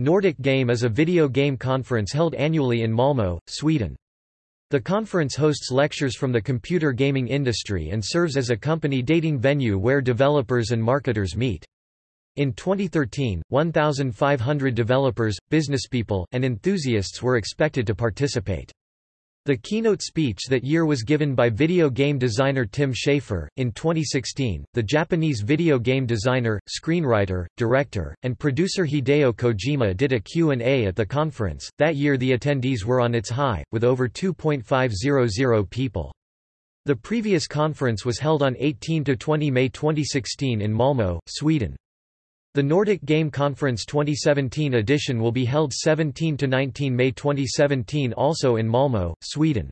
Nordic Game is a video game conference held annually in Malmö, Sweden. The conference hosts lectures from the computer gaming industry and serves as a company dating venue where developers and marketers meet. In 2013, 1,500 developers, businesspeople, and enthusiasts were expected to participate. The keynote speech that year was given by video game designer Tim Schafer. In 2016, the Japanese video game designer, screenwriter, director, and producer Hideo Kojima did a Q&A at the conference. That year the attendees were on its high, with over 2.500 people. The previous conference was held on 18–20 May 2016 in Malmö, Sweden. The Nordic Game Conference 2017 edition will be held 17–19 May 2017 also in Malmö, Sweden.